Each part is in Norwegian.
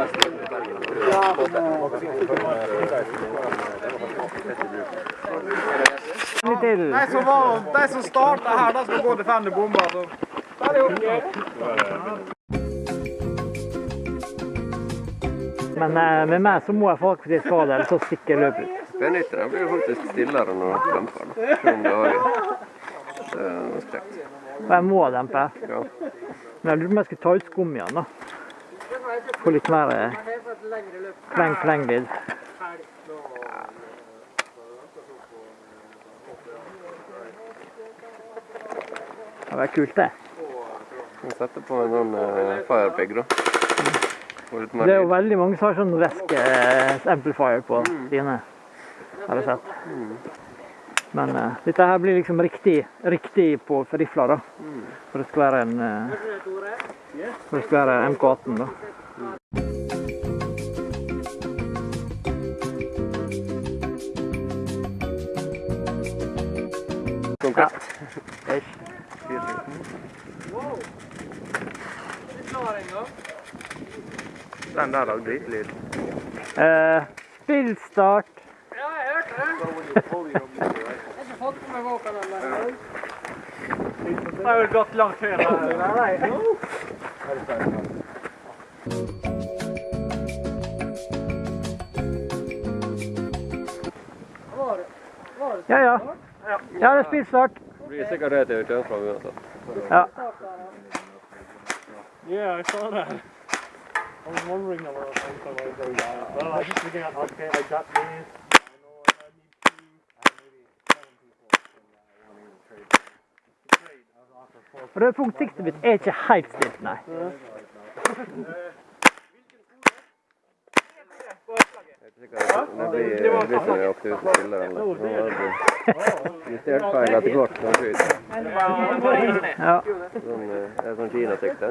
Er De som, var, de som starta her, de skal gå til fem bomber. Så. Men eh, med meg så må jeg faktisk ha det, ellers så stikker jeg løpet ut. P90 blir faktisk stillere når den demper. da. Selv om det er noe sprekt. Og jeg må dempe. Ja. Men jeg lurer på om jeg skulle ta ut skum igjen, da. Få litt mer eh, pleng-pleng-lyd. Det var kult, det. Vi setter på en sånn uh, firepig, da. Det er jo veldig mange som har sånn væske-amplifier på sine, har jeg sett. Men uh, dette her blir liksom riktig, riktig på rifla, da. For det skal være en eh, For det skal være MK18, da. Konkret. Ish. Den der lagde dritlyd. Eh, spillstart. Ja, jeg hørte det. Jeg har ikke fått på meg våpen ennå. Det har vel gått langt før. Nei, Ja, ja. Ja, det er spillstart. Blir sikkert det til Tønsberg uansett. Ja. Yeah, I saw that. I was wondering a little things I was doing. I was just looking at okay, I got these. Og det punktsiktet mitt er ikke helt stilt, nei. Det blir nøyaktig uten spiller eller Nå har det justert feil etter hvert. Ja, Sånn, det er sånn Kina-sikte.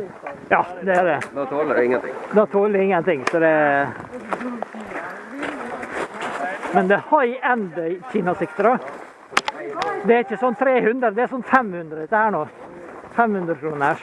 ja det er det. Da tåler det ingenting. Da tåler det ingenting, så det Men det er high end kinasikter, da. Det er ikke sånn 300, det er sånn 500 dette her nå. 他们都是拿手。